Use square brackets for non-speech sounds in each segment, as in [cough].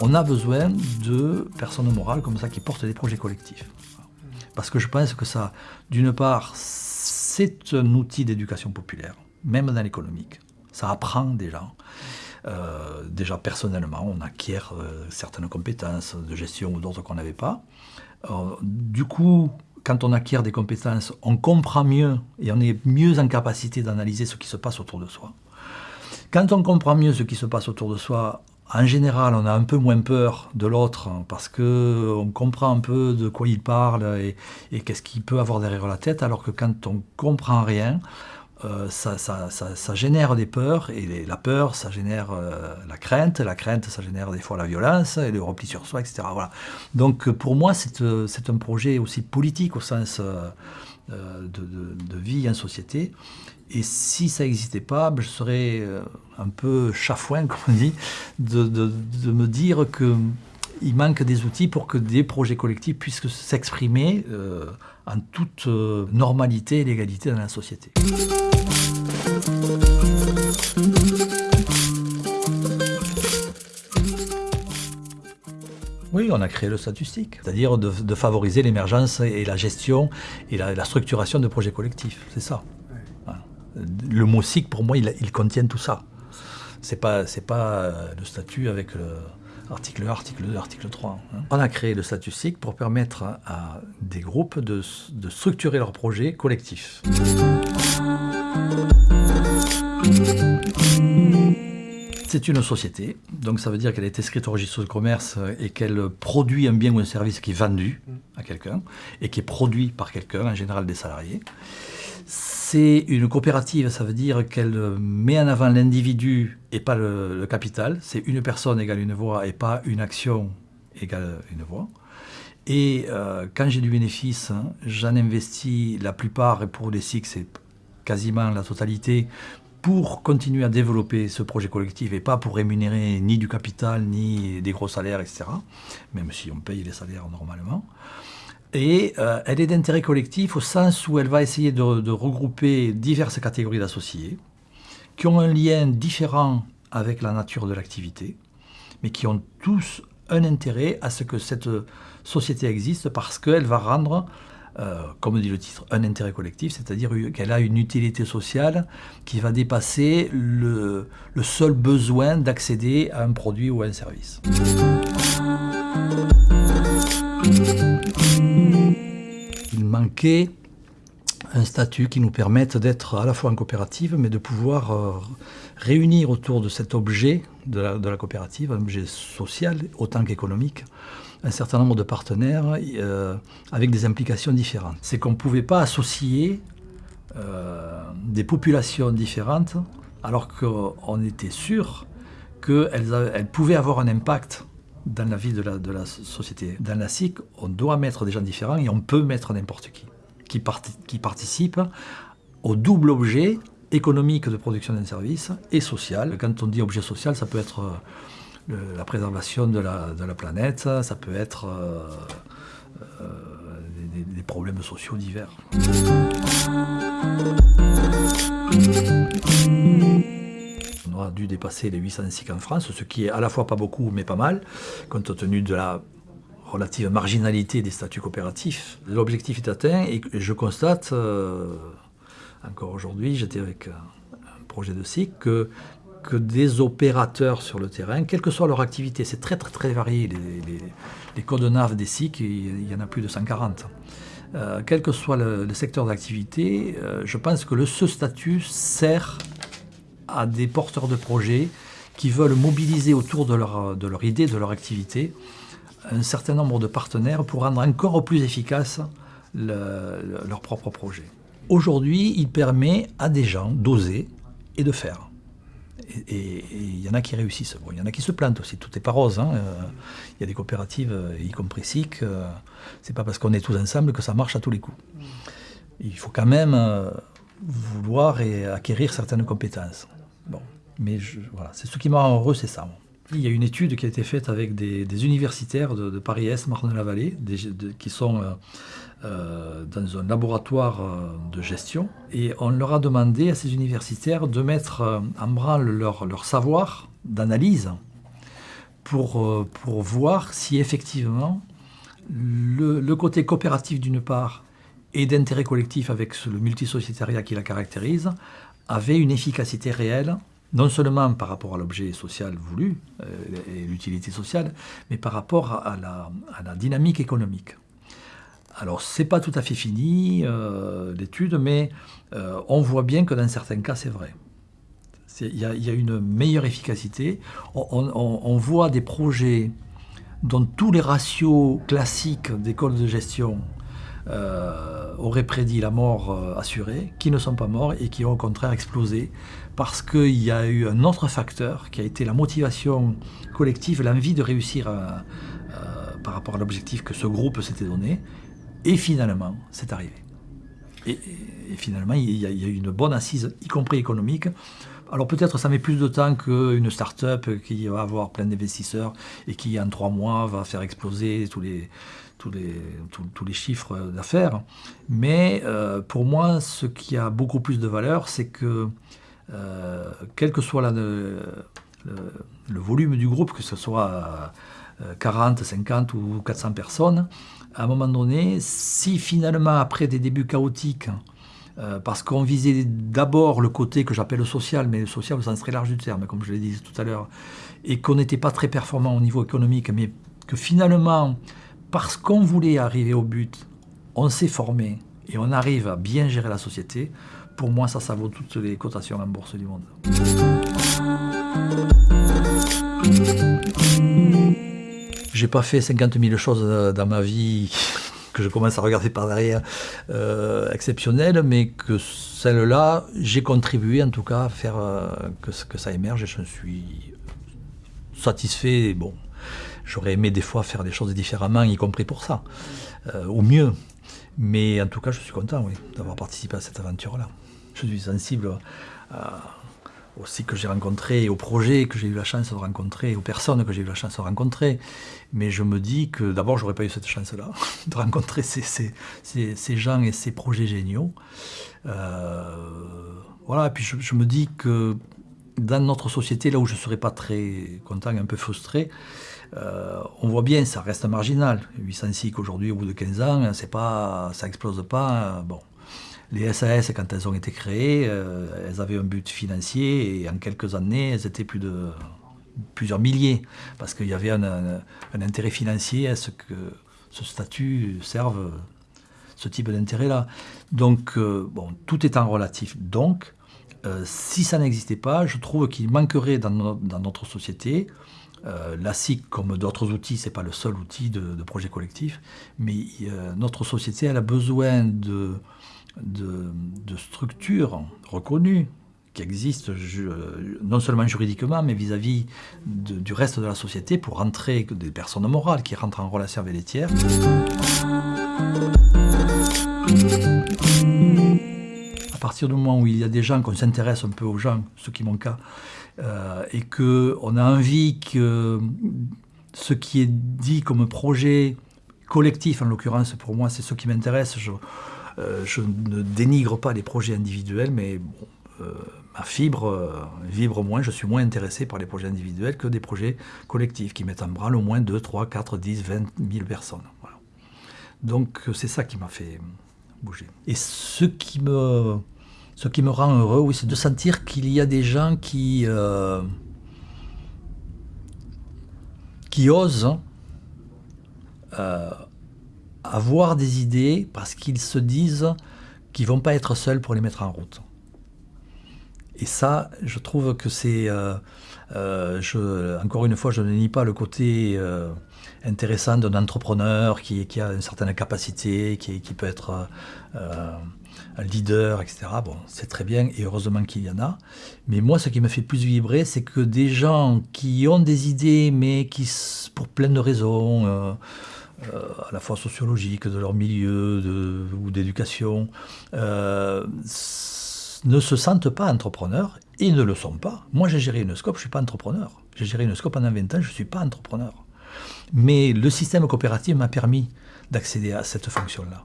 On a besoin de personnes morales comme ça qui portent des projets collectifs. Parce que je pense que ça, d'une part, c'est un outil d'éducation populaire, même dans l'économique. Ça apprend déjà. Euh, déjà personnellement, on acquiert euh, certaines compétences de gestion ou d'autres qu'on n'avait pas. Euh, du coup, quand on acquiert des compétences, on comprend mieux et on est mieux en capacité d'analyser ce qui se passe autour de soi. Quand on comprend mieux ce qui se passe autour de soi, en général, on a un peu moins peur de l'autre parce qu'on comprend un peu de quoi il parle et, et qu'est-ce qu'il peut avoir derrière la tête, alors que quand on comprend rien, euh, ça, génère des peurs, et la peur, ça génère euh, la crainte, la crainte, ça génère des fois la violence, et le repli sur soi, etc. Voilà. Donc pour moi, c'est euh, un projet aussi politique au sens de, vie en société. Et si ça n'existait pas, ben, je serais un peu chafouin, [laughs] comme on dit, de, me dire qu'il manque des outils pour que des projets collectifs puissent s'exprimer en toute normalité et légalité dans la société. Oui, on a créé le statistique, c'est-à-dire de, favoriser l'émergence et la gestion et la, structuration de projets collectifs, c'est ça. Le mot SIC, pour moi, il, contient tout ça. C'est pas, pas euh, le statut avec l'article 1, article 2, article 3. Hein. On a créé le statut SIC pour permettre à des groupes de, de structurer leurs projets collectifs. C'est une société, donc ça veut dire qu'elle est inscrite au registre de commerce et qu'elle produit un bien ou un service qui est vendu à quelqu'un et qui est produit par quelqu'un, en général des salariés. C'est une coopérative, ça veut dire qu'elle met en avant l'individu et pas le, capital. C'est une personne égale une voix et pas une action égale une voix. Et euh, quand j'ai du bénéfice, j'en investis la plupart, et pour les SIC, c'est quasiment la totalité, pour continuer à développer ce projet collectif et pas pour rémunérer ni du capital, ni des gros salaires, etc. Même si on paye les salaires normalement. Et euh, elle est d'intérêt collectif au sens où elle va essayer de, regrouper diverses catégories d'associés qui ont un lien différent avec la nature de l'activité, mais qui ont tous un intérêt à ce que cette société existe parce qu'elle va rendre euh, comme dit le titre, un intérêt collectif, c'est-à-dire qu'elle a une utilité sociale qui va dépasser le, seul besoin d'accéder à un produit ou à un service. Il manquait un statut qui nous permette d'être à la fois en coopérative, mais de pouvoir euh, réunir autour de cet objet de la, coopérative, un objet social autant qu'économique, un certain nombre de partenaires euh, avec des implications différentes. C'est qu'on ne pouvait pas associer euh, des populations différentes alors qu'on était sûr qu'elles elles pouvaient avoir un impact dans la vie de la, société. Dans la SIC, on doit mettre des gens différents et on peut mettre n'importe qui, qui, qui participe au double objet économique de production d'un service et social. Quand on dit objet social, ça peut être la préservation de la, planète, ça peut être euh, euh, des, problèmes sociaux divers. On aura dû dépasser les 800 SIC en France, ce qui est à la fois pas beaucoup mais pas mal, compte tenu de la relative marginalité des statuts coopératifs. L'objectif est atteint et je constate, euh, encore aujourd'hui, j'étais avec un projet de SIC, que que des opérateurs sur le terrain, quelle que soit leur activité. C'est très très très varié. Les, codes NAV des SIC, il y en a plus de 140. Euh, quel que soit le, secteur d'activité, euh, je pense que le, ce statut sert à des porteurs de projets qui veulent mobiliser autour de leur, de leur idée, de leur activité, un certain nombre de partenaires pour rendre encore plus efficace leur propre projet. Aujourd'hui, il permet à des gens d'oser et de faire. Et il y en a qui réussissent. il y en a qui se plantent aussi. Tout n'est pas rose. Hein. Euh, il y a des coopératives, euh, y compris SIC. Euh, c'est pas parce qu'on est tous ensemble que ça marche à tous les coups. Il faut quand même vouloir et acquérir certaines compétences. Bon, mais voilà, c'est ce qui m'a heureux, c'est ça. Il y a une étude qui a été faite avec des, universitaires de, Paris-Est, Marne-la-Vallée, qui sont euh, euh, dans un laboratoire euh, de gestion. Et on leur a demandé à ces universitaires de mettre en branle leur, leur savoir d'analyse pour, pour voir si effectivement le, côté coopératif d'une part et d'intérêt collectif avec le multisociétariat qui la caractérise avait une efficacité réelle non seulement par rapport à l'objet social voulu euh, et l'utilité sociale, mais par rapport à la, dynamique économique. Alors, ce n'est pas tout à fait fini, euh, l'étude, mais euh, on voit bien que dans certains cas, c'est vrai. Il y, a une meilleure efficacité. On, voit des projets dont tous les ratios classiques d'écoles de gestion auraient prédit la mort assurée, qui ne sont pas morts et qui ont au contraire explosé parce qu'il y a eu un autre facteur qui a été la motivation collective, l'envie de réussir euh, euh, par rapport à l'objectif que ce groupe s'était donné. Et finalement, c'est arrivé. Et, finalement, il y, a, eu une bonne assise, y compris économique. Alors peut-être ça met plus de temps qu'une start-up qui va avoir plein d'investisseurs et qui en trois mois va faire exploser tous les, tous les, tous, les chiffres d'affaires. Mais euh, pour moi, ce qui a beaucoup plus de valeur, c'est que euh, quel que soit le, volume du groupe, que ce soit 40, euh, 50 ou 400 personnes, à un moment donné, si finalement, après des débuts chaotiques, euh, parce qu'on visait d'abord le côté que j'appelle social, mais le social au sens très large du terme, comme je l'ai dit tout à l'heure, et qu'on n'était pas très performant au niveau économique, mais que finalement, parce qu'on voulait arriver au but, on s'est formé et on arrive à bien gérer la société, pour moi, ça, ça vaut toutes les cotations en bourse du monde. J'ai pas fait 50 000 choses dans ma vie que je commence à regarder par derrière euh, exceptionnelles, mais que celle-là, j'ai contribué en tout cas à faire euh, que, ça émerge et je suis satisfait. Bon, j'aurais aimé des fois faire des choses différemment, y compris pour ça, euh, ou mieux. Mais en tout cas, je suis content oui, d'avoir participé à cette aventure-là je suis sensible aussi que j'ai rencontré, aux projets que j'ai eu la chance de rencontrer, aux personnes que j'ai eu la chance de rencontrer. Mais je me dis que d'abord, j'aurais pas eu cette chance-là [laughs] de rencontrer ces, ces, ces, gens et ces projets géniaux. Euh, voilà, et puis je, me dis que dans notre société, là où je ne serais pas très content, un peu frustré, euh, on voit bien, ça reste marginal. 800 SIC aujourd'hui, au bout de 15 ans, c'est pas, ça explose pas. Bon, les SAS, quand elles ont été créées, euh, elles avaient un but financier et en quelques années, elles étaient plus de plusieurs milliers parce qu'il y avait un, intérêt financier à ce que ce statut serve ce type d'intérêt-là. Donc, euh, bon, tout est en relatif. Donc, euh, si ça n'existait pas, je trouve qu'il manquerait dans, notre société la SIC, comme d'autres outils, ce n'est pas le seul outil de, de projet collectif, mais notre société, elle a besoin de, de, structures reconnues qui existent non seulement juridiquement, mais vis-à-vis du reste de la société pour rentrer, des personnes morales qui rentrent en relation avec les tiers. À partir du moment où il y a des gens, qu'on s'intéresse un peu aux gens, ce qui est mon cas, euh, et qu'on a envie que ce qui est dit comme projet collectif, en l'occurrence pour moi, c'est ce qui m'intéresse, euh, je ne dénigre pas les projets individuels, mais euh, ma fibre euh, vibre moins, je suis moins intéressé par les projets individuels que des projets collectifs qui mettent en branle au moins 2, 3, 4, 10, 20 000 personnes. Donc c'est ça qui m'a fait bouger. Et ce qui me, ce qui me rend heureux, oui, c'est de sentir qu'il y a des gens qui, qui osent avoir des idées parce qu'ils se disent qu'ils vont pas être seuls pour les mettre en route. Et ça, je trouve que c'est... Euh, euh, encore une fois, je ne nie pas le côté euh, intéressant d'un entrepreneur qui, qui, a une certaine capacité, qui, qui peut être un leader, etc. Bon, c'est très bien et heureusement qu'il y en a. Mais moi, ce qui me fait plus vibrer, c'est que des gens qui ont des idées, mais qui, pour plein de raisons, euh, à la fois sociologiques, de leur milieu ou d'éducation, euh, ne se sentent pas entrepreneurs et ne le sont pas. Moi, j'ai géré une scope, je ne suis pas entrepreneur. J'ai géré une scope pendant 20 ans, je ne suis pas entrepreneur. Mais le système coopératif m'a permis d'accéder à cette fonction-là.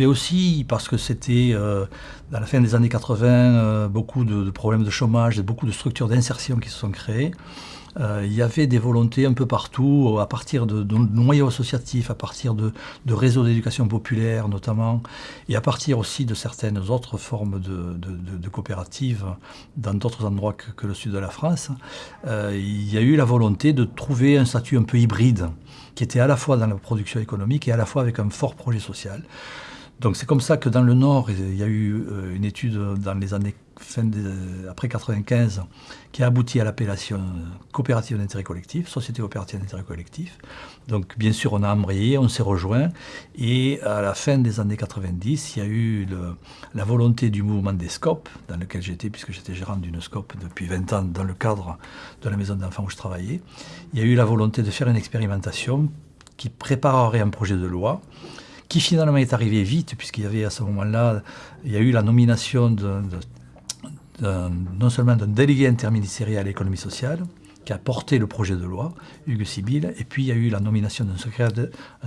Avait aussi, parce que c'était euh, dans la fin des années 80, euh, beaucoup de, problèmes de chômage et beaucoup de structures d'insertion qui se sont créées. Euh, il y avait des volontés un peu partout, à partir de, noyaux associatifs, à partir de, réseaux d'éducation populaire notamment, et à partir aussi de certaines autres formes de, coopératives dans d'autres endroits que, le sud de la France. Euh, il y a eu la volonté de trouver un statut un peu hybride, qui était à la fois dans la production économique et à la fois avec un fort projet social. Donc c'est comme ça que dans le Nord, il y a eu euh, une étude dans les années fin après 95 qui a abouti à l'appellation coopérative d'intérêt collectif, société coopérative d'intérêt collectif. Donc bien sûr on a embrayé, on s'est rejoint et à la fin des années 90, il y a eu la volonté du mouvement des SCOP, dans lequel j'étais puisque j'étais gérant d'une SCOP depuis 20 ans dans le cadre de la maison d'enfants où je travaillais. Il y a eu la volonté de faire une expérimentation qui préparerait un projet de loi qui finalement est arrivé vite, puisqu'il y avait à ce moment-là, il y a eu la nomination non seulement d'un délégué interministériel à l'économie sociale, qui a porté le projet de loi, Hugues Sibyl, et puis il y a eu la nomination d'un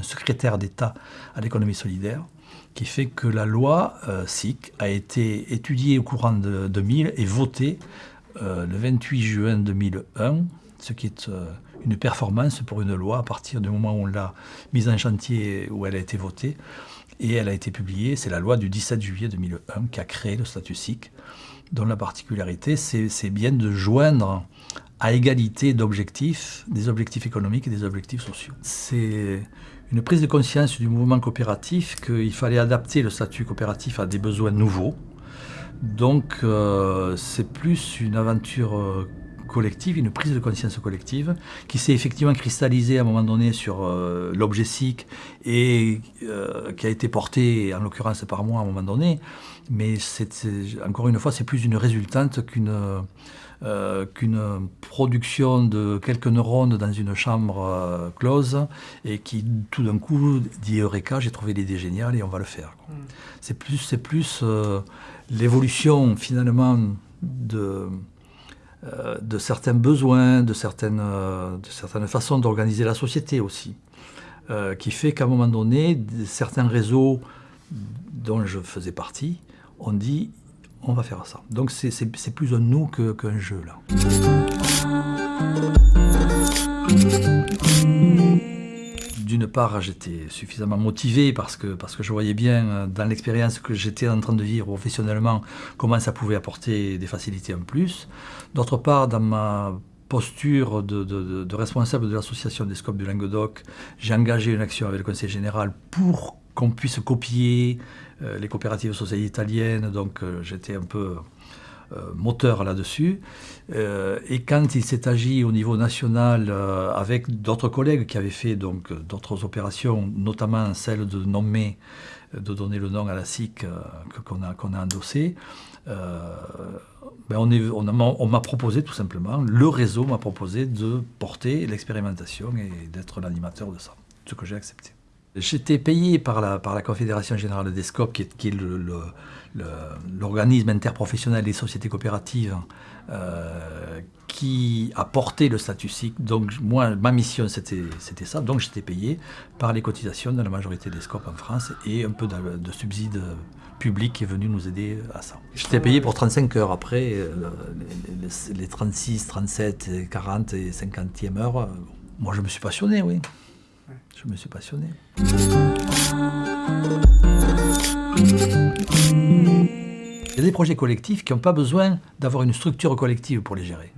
secrétaire d'État à l'économie solidaire, qui fait que la loi euh, SIC a été étudiée au courant de 2000 et votée euh, le 28 juin 2001, ce qui est euh, une performance pour une loi à partir du moment où on l'a mise en chantier, où elle a été votée. Et elle a été publiée, c'est la loi du 17 juillet 2001 qui a créé le statut SIC, dont la particularité, c'est bien de joindre à égalité d'objectifs, des objectifs économiques et des objectifs sociaux. C'est une prise de conscience du mouvement coopératif qu'il fallait adapter le statut coopératif à des besoins nouveaux. Donc euh, c'est plus une aventure euh, collective, une prise de conscience collective, qui s'est effectivement cristallisée à un moment donné sur euh, l'objet SIC et euh, qui a été porté, en l'occurrence par moi à un moment donné. Mais c'est, encore une fois, c'est plus une résultante qu'une euh, qu'une production de quelques neurones dans une chambre euh, close et qui tout d'un coup dit Eureka, j'ai trouvé l'idée géniale et on va le faire. Mm. C'est plus, c'est plus l'évolution finalement de euh, de certains besoins, de certaines, euh, de certaines façons d'organiser la société aussi, euh, qui fait qu'à un moment donné, certains réseaux dont je faisais partie ont dit on va faire ça. Donc c'est plus un nous qu'un jeu là d'une part, j'étais suffisamment motivé parce que, je voyais bien euh, dans l'expérience que j'étais en train de vivre professionnellement comment ça pouvait apporter des facilités en plus. D'autre part, dans ma posture de, responsable de l'association des scopes du Languedoc, j'ai engagé une action avec le Conseil général pour qu'on puisse copier euh, les coopératives sociales italiennes. Donc euh, j'étais un peu moteur là-dessus. Euh, et quand il s'est agi au niveau national euh, avec d'autres collègues qui avaient fait donc d'autres opérations, notamment celle de nommer, de donner le nom à la SIC qu'on a, qu'on a endossé, ben on, est, on m'a proposé tout simplement, le réseau m'a proposé de porter l'expérimentation et d'être l'animateur de ça, ce que j'ai accepté. J'étais payé par la, par la Confédération Générale des Scopes, qui est, l'organisme interprofessionnel des sociétés coopératives euh, qui a porté le statut SIC. Donc moi, ma mission, c'était ça. Donc j'étais payé par les cotisations de la majorité des SCOP en France et un peu de, de subside public qui est venu nous aider à ça. J'étais payé pour 35 heures. Après, euh, les, les, 36, 37, 40 et 50e heure, euh, moi je me suis passionné, oui. Je me suis passionné. Il y a des projets collectifs qui n'ont pas besoin d'avoir une structure collective pour les gérer.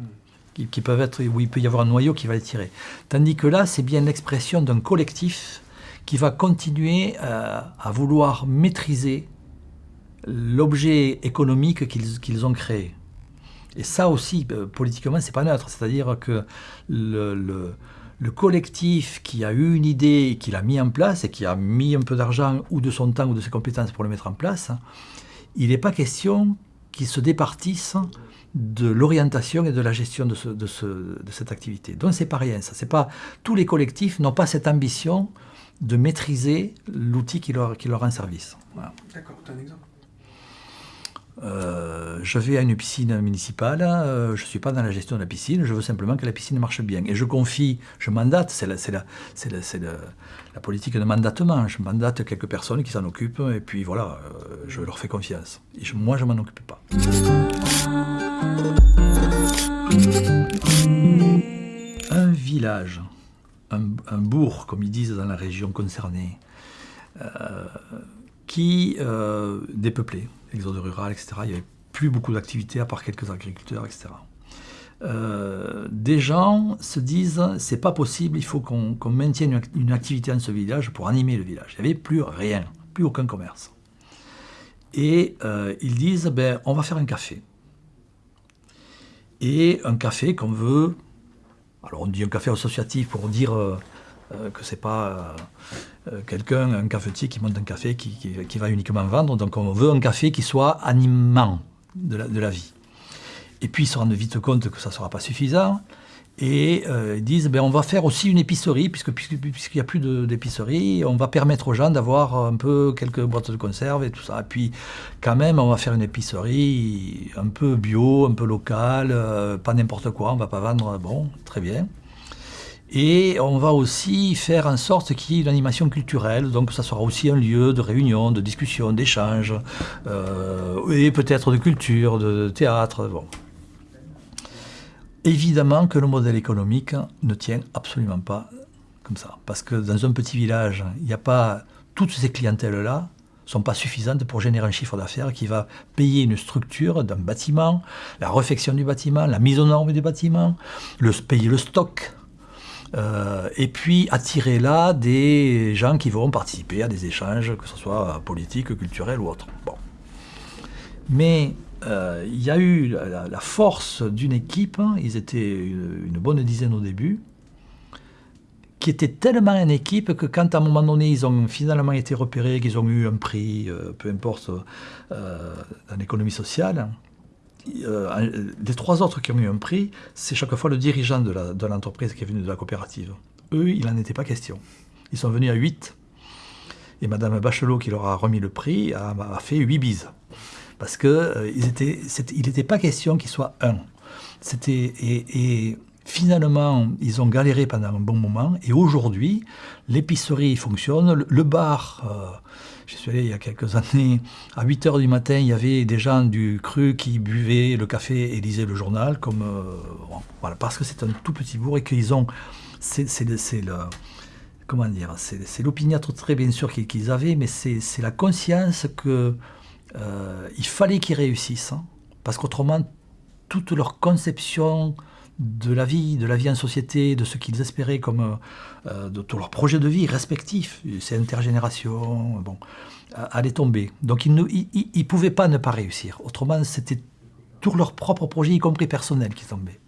Qui, peuvent être, où il peut y avoir un noyau qui va les tirer. Tandis que là, c'est bien l'expression d'un collectif qui va continuer euh, à vouloir maîtriser l'objet économique qu'ils qu ont créé. Et ça aussi, euh, politiquement, c'est pas neutre. C'est-à-dire que le, le, collectif qui a eu une idée, qui l'a mis en place et qui a mis un peu d'argent ou de son temps ou de ses compétences pour le mettre en place, il n'est pas question qu'ils se départissent de l'orientation et de la gestion de, ce, de, ce, de cette activité. Donc c'est pas rien, ça. C'est pas tous les collectifs n'ont pas cette ambition de maîtriser l'outil qui leur, rend service. D'accord, un exemple? Euh, je vais à une piscine municipale, euh, je ne suis pas dans la gestion de la piscine, je veux simplement que la piscine marche bien. Et je confie, je mandate, c'est la, politique de mandatement, je mandate quelques personnes qui s'en occupent, et puis voilà, euh, je leur fais confiance. Et moi, je m'en occupe pas. Un village, un, un, bourg, comme ils disent dans la région concernée, qui dépeuplé, exode rural, etc. Il n'y avait plus beaucoup d'activités à part quelques agriculteurs, etc. Euh, des gens se disent c'est pas possible, il faut qu'on maintienne une, activité dans ce village pour animer le village. Il n'y avait plus rien, plus aucun commerce. Et euh, ils disent ben, on va faire un café. Et un café qu'on veut. Alors on dit un café associatif pour dire euh, euh, que c'est pas euh, quelqu'un, un cafetier qui monte un café qui, va uniquement vendre. Donc on veut un café qui soit animant de la, vie. Et puis ils se rendent vite compte que ça ne sera pas suffisant. Et euh, ils disent, ben, on va faire aussi une épicerie, puisqu'il n'y a plus d'épicerie, on va permettre aux gens d'avoir un peu quelques boîtes de conserve et tout ça. Et puis quand même, on va faire une épicerie un peu bio, un peu locale, pas n'importe quoi, on ne va pas vendre, bon, très bien. Et on va aussi faire en sorte qu'il y ait une animation culturelle, donc ça sera aussi un lieu de réunion, de discussion, d'échange, euh, et peut-être de culture, de théâtre. Bon. Évidemment que le modèle économique ne tient absolument pas comme ça, parce que dans un petit village, il n'y a pas toutes ces clientèles-là sont pas suffisantes pour générer un chiffre d'affaires qui va payer une structure d'un bâtiment, la réfection du bâtiment, la mise aux normes du bâtiment, payer le stock, euh, et puis attirer là des gens qui vont participer à des échanges, que ce soit politiques, culturels ou autres. Bon. Mais euh, il y a eu la, force d'une équipe, hein, ils étaient une, bonne dizaine au début, qui était tellement une équipe que quand à un moment donné ils ont finalement été repérés, qu'ils ont eu un prix, euh, peu importe, dans l'économie sociale, euh, les trois autres qui ont eu un prix, c'est chaque fois le dirigeant de l'entreprise qui est venu de la coopérative. Eux, il n'en était pas question. Ils sont venus à 8. Et Madame Bachelot, qui leur a remis le prix, a, fait 8 bises. Parce qu'il euh, n'était pas question qu'ils soient un. Et, et, finalement, ils ont galéré pendant un bon moment. Et aujourd'hui, l'épicerie fonctionne, le, bar... Euh, je suis allé il y a quelques années, à 8 h du matin, il y avait des gens du cru qui buvaient le café et lisaient le journal, comme, euh, voilà, parce que c'est un tout petit bourg et qu'ils ont. C'est le. Comment dire C'est bien sûr qu'ils avaient, mais c'est la conscience qu'il euh, fallait qu'ils réussissent. Hein, parce qu'autrement, toute leur conception de la vie, de la vie en société, de ce qu'ils espéraient comme euh, de tous leurs projets de vie respectifs, c'est intergénération, bon, allait tomber. Donc ils ne ils, pouvaient pas ne pas réussir. Autrement, c'était tous leurs propres projets, y compris personnels, qui tombaient.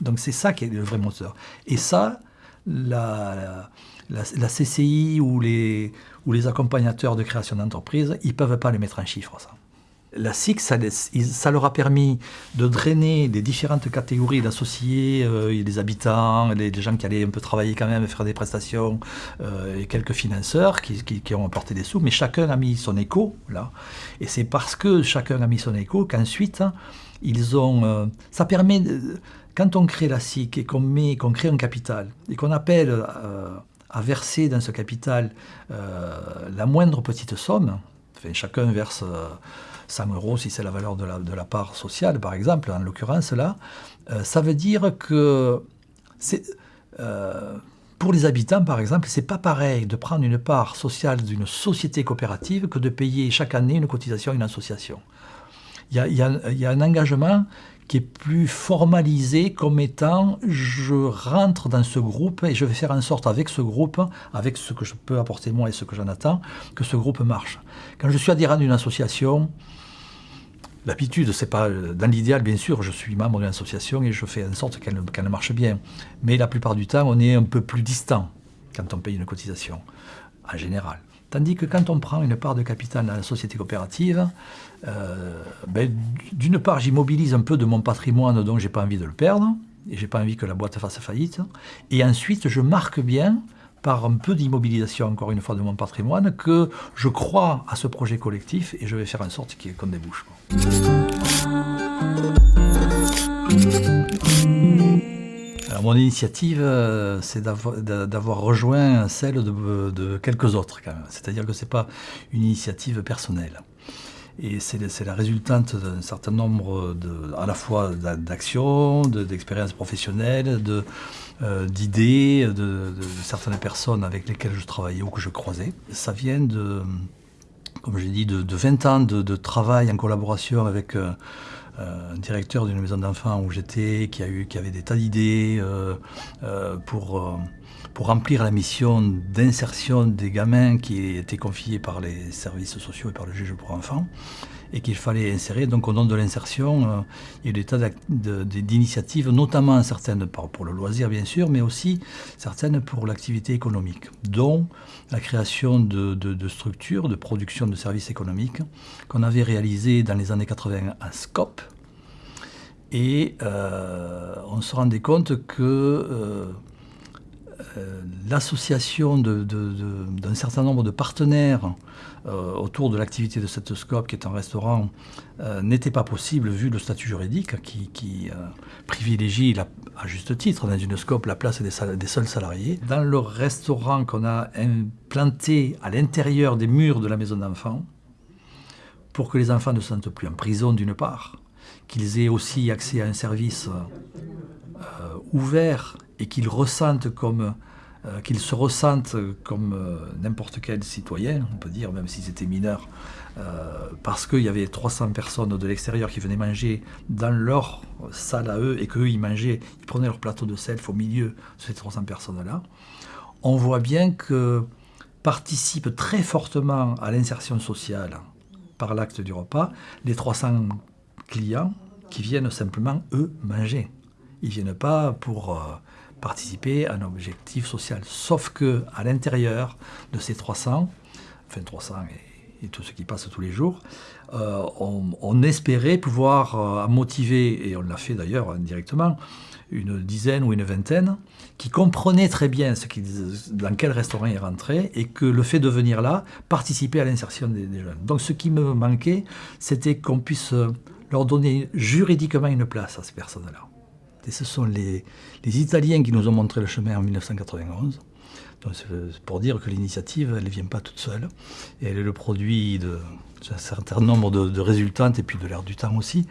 Donc c'est ça qui est le vrai moteur. Et ça, la, la, CCI ou les, ou les accompagnateurs de création d'entreprise, ils ne peuvent pas les mettre en chiffres, ça la SIC, ça, leur a permis de drainer des différentes catégories d'associés, euh, des habitants, des, gens qui allaient un peu travailler quand même, faire des prestations, euh, et quelques financeurs qui, ont apporté des sous, mais chacun a mis son écho là. Et c'est parce que chacun a mis son écho qu'ensuite, ils ont... Euh, ça permet, quand on crée la SIC et qu'on qu'on crée un capital, et qu'on appelle à verser dans ce capital la moindre petite somme, enfin, chacun verse 100 euros si c'est la valeur de la, de la, part sociale, par exemple, en l'occurrence là, euh, ça veut dire que euh, pour les habitants, par exemple, c'est pas pareil de prendre une part sociale d'une société coopérative que de payer chaque année une cotisation à une association. Il y a, il y a un engagement qui est plus formalisé comme étant je rentre dans ce groupe et je vais faire en sorte avec ce groupe, avec ce que je peux apporter moi et ce que j'en attends, que ce groupe marche. Quand je suis adhérent d'une association, L'habitude, c'est pas dans l'idéal, bien sûr, je suis membre d'une association et je fais en sorte qu'elle marche bien. Mais la plupart du temps, on est un peu plus distant quand on paye une cotisation, en général. Tandis que quand on prend une part de capital dans la société coopérative, euh, ben, d'une part, j'immobilise un peu de mon patrimoine, donc j'ai pas envie de le perdre, et j'ai pas envie que la boîte fasse faillite. Et ensuite, je marque bien par un peu d'immobilisation, encore une fois, de mon patrimoine, que je crois à ce projet collectif et je vais faire en sorte qu'on débouche. Alors, mon initiative, euh, c'est d'avoir rejoint celle de, de, quelques autres, quand même. C'est-à-dire que ce n'est pas une initiative personnelle. Et c'est la résultante d'un certain nombre de, à la fois d'actions, d'expériences professionnelles, euh, d'idées de, certaines personnes avec lesquelles je travaillais ou que je croisais. Ça vient de, comme j'ai dit, de, 20 ans de, travail en collaboration avec euh, euh, un directeur d'une maison d'enfants où j'étais, qui, avait des tas d'idées pour pour remplir la mission d'insertion des gamins qui étaient confiés par les services sociaux et par le juge pour enfants et qu'il fallait insérer. Donc au nom de l'insertion, il y a eu des tas d'initiatives, notamment certaines pour le loisir bien sûr, mais aussi certaines pour l'activité économique, dont la création de, structures de production de services économiques qu'on avait réalisées dans les années 80 à SCOP. Et euh, on se rendait compte que euh, l'association d'un certain nombre de partenaires euh, autour de l'activité de cette scope, qui est un restaurant, euh, n'était pas possible vu le statut juridique qui, privilégie, à juste titre, dans une scope, la place des, des seuls salariés. Dans le restaurant qu'on a implanté à l'intérieur des murs de la maison d'enfants, pour que les enfants ne se sentent plus en prison d'une part, qu'ils aient aussi accès à un service ouvert et qu'ils ressentent comme euh, qu'ils se ressentent comme euh, n'importe quel citoyen, on peut dire, même s'ils étaient mineurs, euh, parce qu'il y avait 300 personnes de l'extérieur qui venaient manger dans leur salle à eux et qu'eux, ils mangeaient, ils prenaient leur plateau de self au milieu de ces 300 personnes-là. On voit bien que participent très fortement à l'insertion sociale par l'acte du repas les 300 clients qui viennent simplement, eux, manger. Ils ne viennent pas pour participer à un objectif social. Sauf que à l'intérieur de ces 300, enfin 300 et, tout ce qui passe tous les jours, euh, on, espérait pouvoir euh, motiver, et on l'a fait d'ailleurs indirectement, une dizaine ou une vingtaine, qui comprenaient très bien dans quel restaurant ils rentraient et que le fait de venir là participait à l'insertion des, des, jeunes. Donc ce qui me manquait, c'était qu'on puisse leur donner juridiquement une place à ces personnes-là. Et ce sont les, Italiens qui nous ont montré le chemin en 1991. Donc pour dire que l'initiative, elle ne vient pas toute seule. Elle est le produit d'un certain nombre de, résultantes et puis de l'air du temps aussi.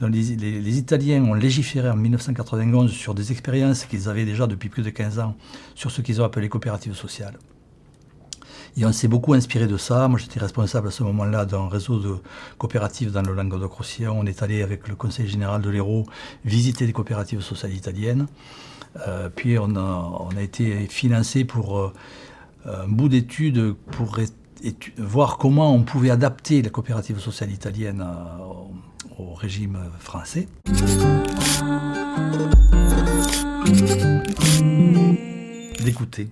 les, Italiens ont légiféré en 1991 sur des expériences qu'ils avaient déjà depuis plus de 15 ans sur ce qu'ils ont appelé coopératives sociales. Et on s'est beaucoup inspiré de ça. Moi, j'étais responsable à ce moment-là d'un réseau de coopératives dans le Languedoc-Roussillon. On est allé avec le conseil général de l'Hérault visiter des coopératives sociales italiennes. Euh, puis on a, été financé pour euh, un bout d'études pour voir comment on pouvait adapter la coopérative sociale italienne euh, au régime français. D'écouter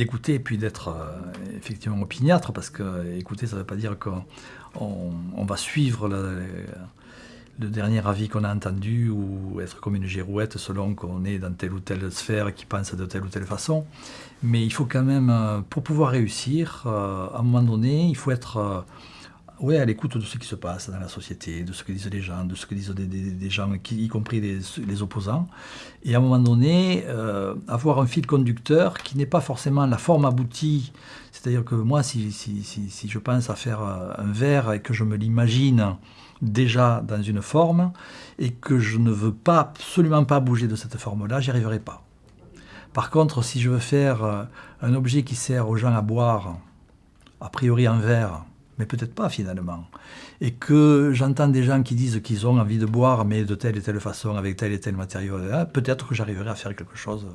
d'écouter et puis d'être euh, effectivement opiniâtre, parce que écouter, ça ne veut pas dire qu'on on va suivre le, dernier avis qu'on a entendu ou être comme une girouette selon qu'on est dans telle ou telle sphère qui pense de telle ou telle façon. Mais il faut quand même, euh, pour pouvoir réussir, euh, à un moment donné, il faut être oui, à l'écoute de ce qui se passe dans la société, de ce que disent les gens, de ce que disent des, gens, y compris les, opposants. Et à un moment donné, euh, avoir un fil conducteur qui n'est pas forcément la forme aboutie. C'est-à-dire que moi, si, je pense à faire euh, un verre et que je me l'imagine déjà dans une forme et que je ne veux pas absolument pas bouger de cette forme-là, j'y arriverai pas. Par contre, si je veux faire euh, un objet qui sert aux gens à boire, a priori en verre, mais peut-être pas finalement. Et que j'entends des gens qui disent qu'ils ont envie de boire, mais de telle et telle façon, avec tel et tel matériau, peut-être que j'arriverai à faire quelque chose.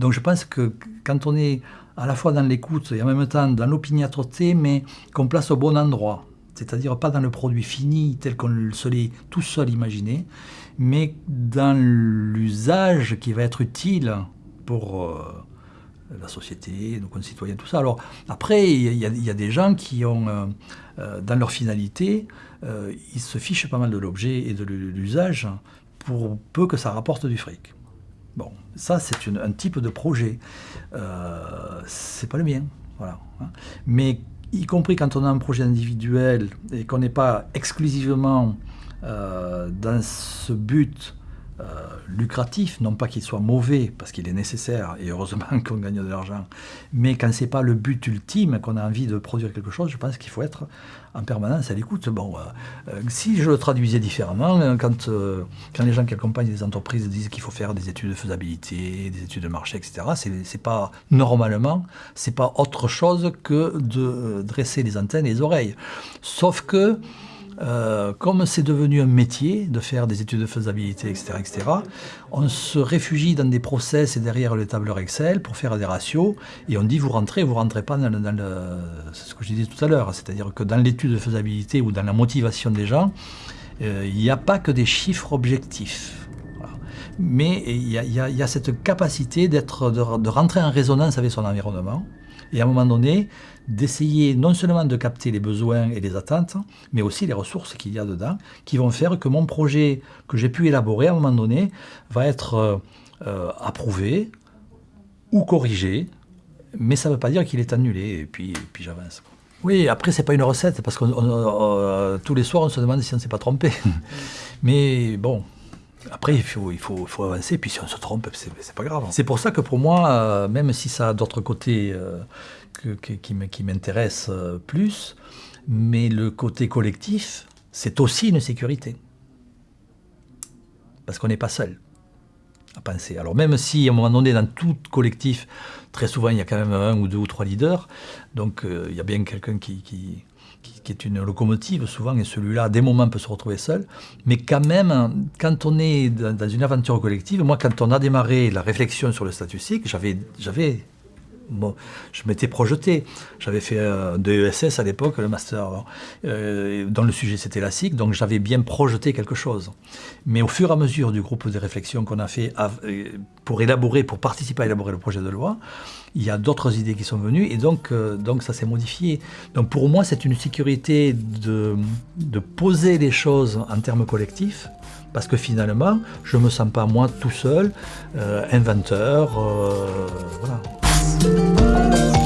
Donc je pense que quand on est à la fois dans l'écoute et en même temps dans l'opiniâtreté, mais qu'on place au bon endroit, c'est-à-dire pas dans le produit fini tel qu'on se l'est tout seul imaginé, mais dans l'usage qui va être utile pour... Euh, la société, nos concitoyens, tout ça. Alors après, il y, a des gens qui ont, euh, euh, dans leur finalité, euh, ils se fichent pas mal de l'objet et de l'usage pour peu que ça rapporte du fric. Bon, ça c'est un type de projet. Euh, c'est pas le mien, voilà. Hein. Mais y compris quand on a un projet individuel et qu'on n'est pas exclusivement dans ce but lucratif, non pas qu'il soit mauvais, parce qu'il est nécessaire, et heureusement [laughs] qu'on gagne de l'argent, mais quand ce n'est pas le but ultime, qu'on a envie de produire quelque chose, je pense qu'il faut être en permanence à l'écoute. Bon, euh, si je le traduisais différemment, quand, quand les gens qui accompagnent les entreprises disent qu'il faut faire des études de faisabilité, des études de marché, etc., c'est pas normalement, c'est pas autre chose que de dresser les antennes et les oreilles. Sauf que euh, comme c'est devenu un métier de faire des études de faisabilité, etc., etc., on se réfugie dans des process et derrière le tableur Excel pour faire des ratios, et on dit vous rentrez, vous rentrez pas dans, le... C'est ce que je disais tout à l'heure, c'est-à-dire que dans l'étude de faisabilité ou dans la motivation des gens, euh, il n'y a pas que des chiffres objectifs. Mais il y, a cette capacité d'être, de rentrer en résonance avec son environnement, et à un moment donné, d'essayer non seulement de capter les besoins et les attentes, mais aussi les ressources qu'il y a dedans, qui vont faire que mon projet que j'ai pu élaborer à un moment donné va être euh, euh, approuvé ou corrigé, mais ça ne veut pas dire qu'il est annulé, et puis, puis j'avance. Oui, après, c'est pas une recette, parce que euh, tous les soirs, on se demande si on ne s'est pas trompé. [laughs] mais bon, après, il faut, avancer, puis si on se trompe, c'est pas grave. C'est pour ça que pour moi, même si ça a d'autres côtés qui m'intéresse euh, plus, mais le côté collectif, c'est aussi une sécurité. Parce qu'on n'est pas seul Alors même si à un moment donné, dans tout collectif, très souvent il y a quand même un ou deux ou trois leaders, donc euh, il y a bien quelqu'un qui, qui, qui, est une locomotive souvent, et celui-là, à des moments, peut se retrouver seul. Mais quand même, quand on est dans une aventure collective, moi, quand on a démarré la réflexion sur le statistique, j'avais je m'étais projeté. J'avais fait un DESS à l'époque, le master, euh, dont le sujet c'était la SIC, donc j'avais bien projeté quelque chose. Mais au fur et à mesure du groupe de réflexion qu'on a fait euh, pour élaborer, pour participer à élaborer le projet de loi, il y a d'autres idées qui sont venues et donc, euh, donc ça s'est modifié. Donc pour moi, c'est une sécurité de, de poser les choses en termes collectifs parce que finalement, je ne me sens pas moi tout seul, inventeur, voilà. Podcast.